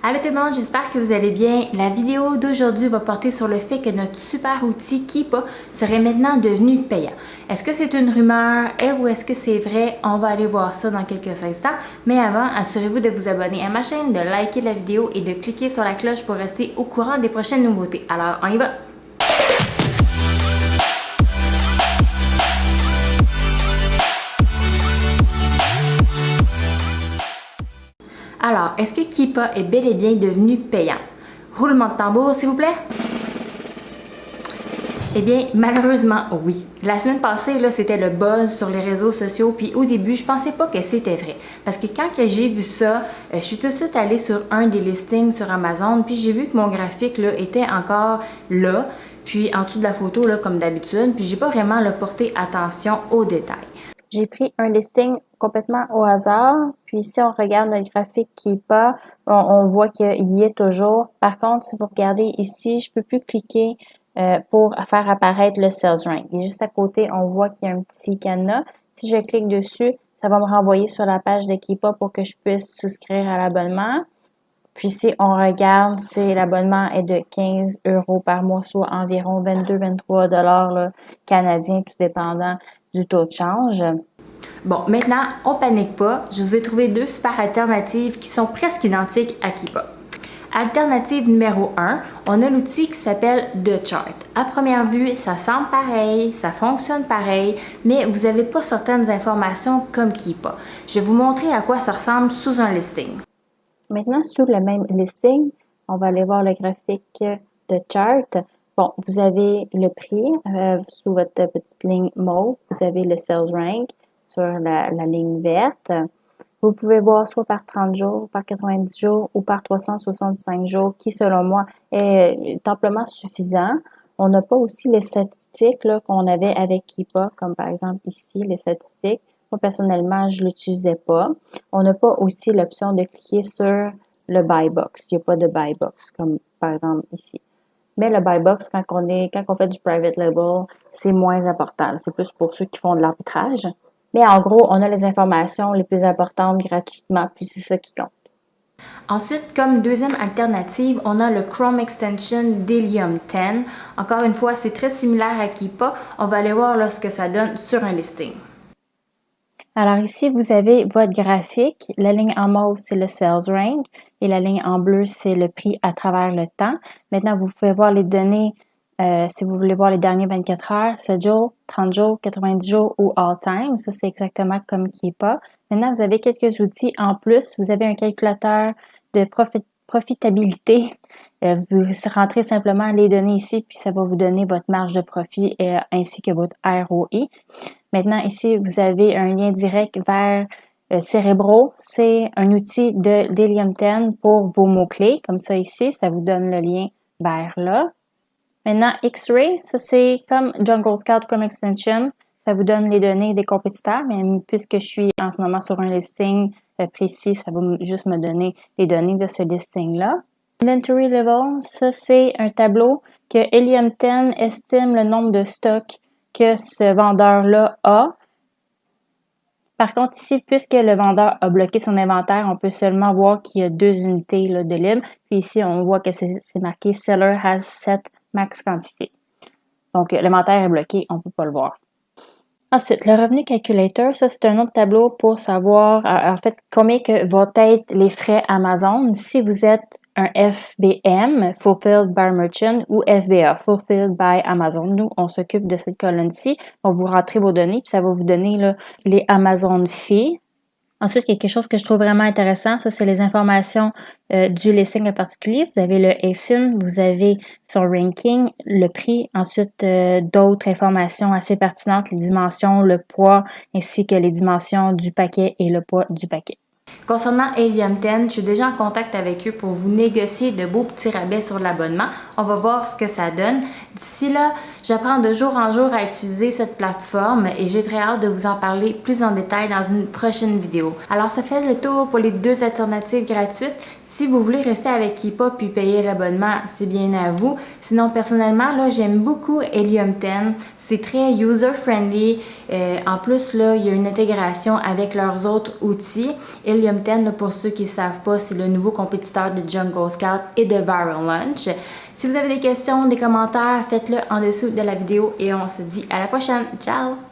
Allô tout le monde, j'espère que vous allez bien. La vidéo d'aujourd'hui va porter sur le fait que notre super outil Keepa serait maintenant devenu payant. Est-ce que c'est une rumeur ou est-ce que c'est vrai? On va aller voir ça dans quelques instants. Mais avant, assurez-vous de vous abonner à ma chaîne, de liker la vidéo et de cliquer sur la cloche pour rester au courant des prochaines nouveautés. Alors, on y va! Alors, est-ce que Keepa est bel et bien devenu payant? Roulement de tambour, s'il vous plaît? Eh bien, malheureusement, oui. La semaine passée, c'était le buzz sur les réseaux sociaux, puis au début, je pensais pas que c'était vrai. Parce que quand j'ai vu ça, euh, je suis tout de suite allée sur un des listings sur Amazon, puis j'ai vu que mon graphique, là, était encore là, puis en dessous de la photo, comme d'habitude, puis j'ai pas vraiment porté attention aux détails. J'ai pris un listing complètement au hasard. Puis si on regarde le graphique qui est pas, on, voit qu'il y est toujours. Par contre, si vous regardez ici, je peux plus cliquer euh, pour faire apparaître le sales rank. Et juste à côté, on voit qu'il y a un petit cadenas. Si je clique dessus, ça va me renvoyer sur la page de Keepa pour que je puisse souscrire à l'abonnement. Puis si on regarde, c'est l'abonnement est de 15 euros par mois, soit environ 22-23 dollars canadiens, tout dépendant du taux de change. Bon, maintenant, on panique pas. Je vous ai trouvé deux super alternatives qui sont presque identiques à Keepa. Alternative numéro 1, on a l'outil qui s'appelle The Chart. À première vue, ça semble pareil, ça fonctionne pareil, mais vous n'avez pas certaines informations comme Keepa. Je vais vous montrer à quoi ça ressemble sous un listing. Maintenant, sous le même listing, on va aller voir le graphique de Chart. Bon, vous avez le prix euh, sous votre petite ligne mauve, vous avez le sales rank sur la, ligne verte. Vous pouvez voir soit par 30 jours, par 90 jours ou par 365 jours, qui selon moi est amplement suffisant. On n'a pas aussi les statistiques qu'on avait avec Keepa, comme par exemple ici, les statistiques. Moi, personnellement, je l'utilisais pas. On n'a pas aussi l'option de cliquer sur le buy box. Il n'y a pas de buy box, comme par exemple ici. Mais le buy box, quand on, est, quand on fait du private label, c'est moins important. C'est plus pour ceux qui font de l'arbitrage. Mais en gros, on a les informations les plus importantes gratuitement, puis c'est ça qui compte. Ensuite, comme deuxième alternative, on a le Chrome Extension Delium 10. Encore une fois, c'est très similaire à Keepa. On va aller voir ce que ça donne sur un listing. Alors ici, vous avez votre graphique. La ligne en mauve, c'est le sales rank et la ligne en bleu, c'est le prix à travers le temps. Maintenant, vous pouvez voir les données euh, si vous voulez voir les derniers 24 heures, 7 jours, 30 jours, 90 jours ou all time. Ça, c'est exactement comme qui est pas. Maintenant, vous avez quelques outils en plus. Vous avez un calculateur de profitabilité. Euh, vous rentrez simplement les données ici, puis ça va vous donner votre marge de profit euh, ainsi que votre ROI. Maintenant, ici, vous avez un lien direct vers euh, Cerebro. C'est un outil de Delium 10 pour vos mots-clés. Comme ça ici, ça vous donne le lien vers là. Maintenant, X-Ray, ça c'est comme Jungle Scout Chrome Extension. Ça vous donne les données des compétiteurs, mais puisque je suis en ce moment sur un listing euh, précis, ça va juste me donner les données de ce listing-là. Inventory Level, ça c'est un tableau que Helium 10 estime le nombre de stocks que ce vendeur-là a. Par contre, ici, puisque le vendeur a bloqué son inventaire, on peut seulement voir qu'il y a deux unités de libre. Puis ici, on voit que c'est marqué Seller has set max quantité. Donc, l'inventaire est bloqué, on ne peut pas le voir. Ensuite, le revenu calculator, ça c'est un autre tableau pour savoir en fait combien que vont être les frais Amazon si vous êtes un FBM, Fulfilled by Merchant, ou FBA, Fulfilled by Amazon. Nous, on s'occupe de cette colonne-ci. On vous rentrez vos données, puis ça va vous donner les Amazon Fees. Ensuite, quelque chose que je trouve vraiment intéressant, ça c'est les informations euh, du listing en particulier. Vous avez le ASIN, vous avez son ranking, le prix, ensuite euh, d'autres informations assez pertinentes, les dimensions, le poids, ainsi que les dimensions du paquet et le poids du paquet. Concernant Helium 10, je suis déjà en contact avec eux pour vous négocier de beaux petits rabais sur l'abonnement. On va voir ce que ça donne. D'ici là, j'apprends de jour en jour à utiliser cette plateforme et j'ai très hâte de vous en parler plus en détail dans une prochaine vidéo. Alors ça fait le tour pour les deux alternatives gratuites. Si vous voulez rester avec Keepa puis payer l'abonnement, c'est bien à vous. Sinon, personnellement, là, j'aime beaucoup Helium 10. C'est très user-friendly. Euh, en plus, là, il y a une intégration avec leurs autres outils. Helium 10, pour ceux qui ne savent pas, c'est le nouveau compétiteur de Jungle Scout et de Viral Lunch. Si vous avez des questions, des commentaires, faites-le en dessous de la vidéo et on se dit à la prochaine. Ciao!